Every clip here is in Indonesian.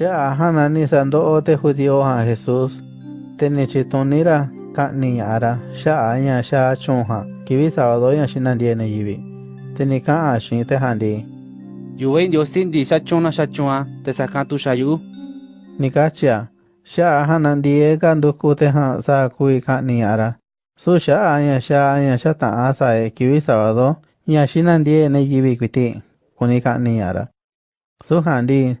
Ya hanani sando'o te judío a Jesús. Tenechitonira ka'ni ara sha'a ya sha'a chunha kibi sábado ya shinandiene yibi. Tenika ashin te handi. Yuwen yo sindi shachuna shachua te sakatu shayu. Nikachia. Sha'a hanandie kanduku te ha sa kui ka'ni ara. Su sha'a ya sha'a ya shata'a sae kibi sábado ya shinandiene yibi kwiti. Kuni ka'ni ara. Su handi.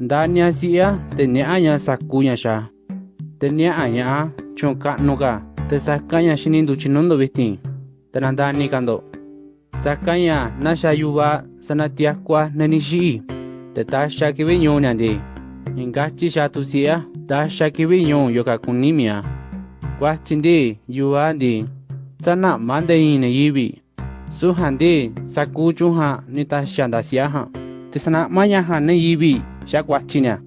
ဒါညာစီယာတညာအညာစကူညာရှာတညာအညာချုံကနုကတစကန်ညာရှင်ဒုချနုံဒဝိတင်တနန္ဒာနိကန်ဒိုဇကန်ညာနာရှာယူဝစနတျာကွာနနိရှိတတရှာကိဝိညုံနန်ဒီငင်ကချိရှာသူစီယာဒါရှာကိဝိညုံယောကကုနိမီယာကွာချင်းဒီယူဝဒီစနမန္တယင်းနေယီဘီစုဟန်ဒီစကူချုံဟာနိတရှာဒါစီယာဟာတစနမယဟာနေယီဘီ xakuachina.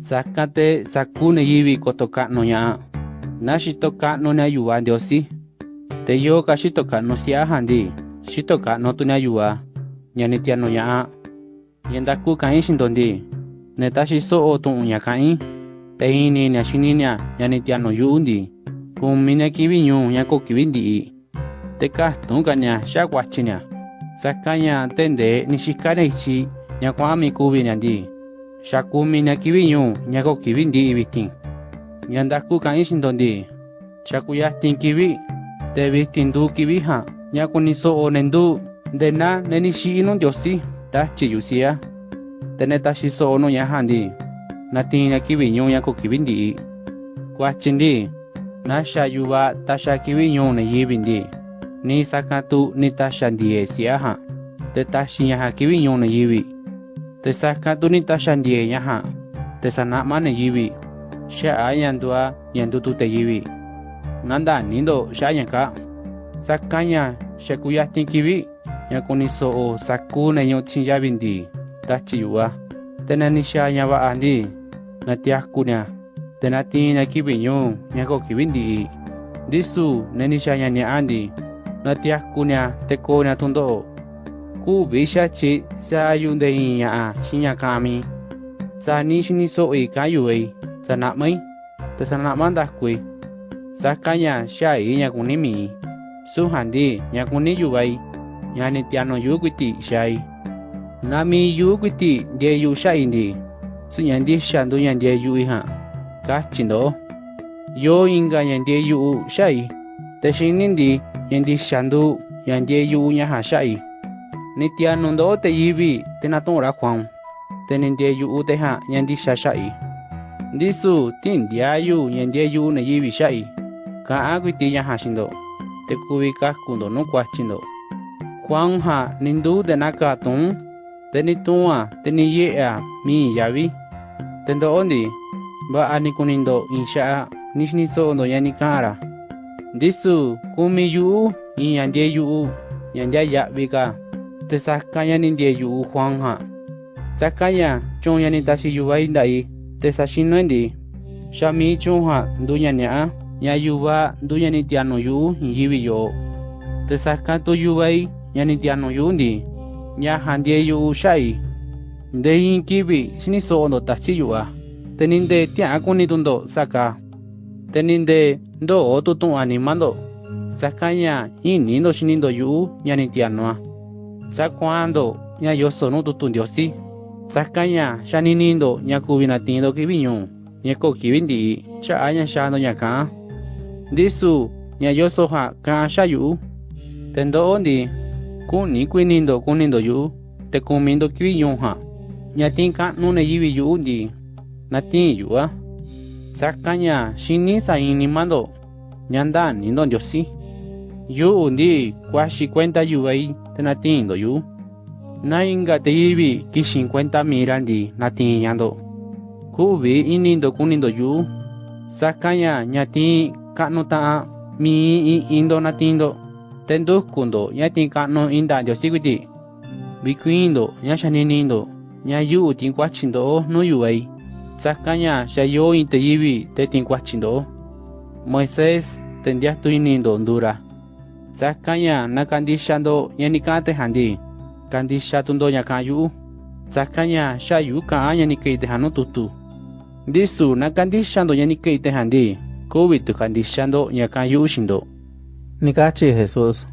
Sakate sakune yiviko no ya. nashi tokano ne ayuva ndiosi te yoka xitokano siaja ndi no tu ne ayuva ñanetiano ña'a ñandaku ka'in xindo so o tu tu'un ña ka'in. Te ini ña xiniña ñanetiano yu'u ndi kumi ña kivi ñuu ña ko kivi ndi'i. Te kastu'unka ña xakuachi ña sakaña te nte'e ni xikaña ichi ña kua'an mikuvi ña Shakuminya kivi ño ñakokivi ndi ibistin. Ñandaskukan ixindo ndi. Xakuyastin kivi. Tebistin du kivi ha Ñakuniso onendu. Ndena nenishi ino ndiosi. Tachiyusia. Tene ta shi so ono yahandi. Natin ñakiviñu ñakokivi ndi i. Kuachi ndi. Nasha yuva ta shakivi ño neyivi ndi. Ni sakatu ni ta sha ndi e siya ha. te ta shinya ha kivi ño neyivi. Ta sha ndie nya ha. Te sanama ne yivi. Sha ayandua yandutu te yivi. Nanda nindo sha yanka. Sakanya shakuya. Yakuni so o saku ne nyo chinya bindi. Tachi yuwa. Tena ni sha andi. Natiakunya. Tena tina kivi nyo nyako kivindi. Disu sha nyanya andi. Natiakunya teko nya kuubishachi saayundeinyaa shinyakami saanishiniso'i kayu'ei sana'mai tasana'mantajkui sakanya sha'i ñakunimi'i sujandi ñakuniyu'ai ñanitianoyukuiti xai namiyukuiti ndieyu xa'indi su'ñandi xandu ñandieyu ija kachindo'o yo inka ñandieyu xa'i taxinindi ñandi xandu ñandieyu ñaja xa'i ni tia nundo te yibi te na tong ra kwang te ni ndie yu te ha nyan di sha sha i ndi su tin dia yu nyan die yu ne yibi sha i ka a gui ti ya ha shin do te ku bi ka ku do no kwa chin do kwang ha nin du de na ka tong te ni tu a te ni ye a mi ya bi te ndo ondi ba ani kunin do insha nishni so do yani kara ndisu kumi yu in yandie yu yandia ya bi ka sakanya nindie yu Juan ha. Sakanya chon yani tashi yuva indai. Te sashino endi. Shami chon ha dunya nya. Ya yuva dunya ni tiano yu yivi yo. Te sakato yuvai yani tiano yu ndi. Nya handie yu shai. Nde in kibi shini so ondo tachi yuwa. Teninde tia akuni tundo saka. Teninde ndo otu tun animando. Sakanya ini ndo 在广东，人家有说弄土屯的有西。在 Kenya，人家宁宁都人家 Cuban 宁都 Cuban 呢，人家 Cook 基本地在 Anya Shaw 都人家讲，This 年家有说话讲下雨，等到 Ondi，过年过年都过年都有，Temple 都 Cuban 呢哈，人家听讲弄那伊位有 Ondi，那听有啊。在 Kenya，新年赛尼玛都人家当宁都有西，有 Ondi，广西款大有哎。tinatindo yu. Nainga te ibi ki 50 mirandi natiñando. Kubi inindo kunindo yu. Sakanya ñati kanu taa mi indo natindo. Tendukundo ñati kanu indandio. Bikuindo ñashaninindo. Ñayu tinkuachindo no yuei. Sakanya yayo inte ibi te tinkuachindo. Moisés tendias tu inindo Honduras. Sakanya nakandishando yanikate handi. Kandisha tundo nyakayu. Sakanya shayu ka anya nikeite hanu tutu. Disu nakandishando yanikeite handi. Kubitu kandishando nyakayu shindo. Nikachi Jesús.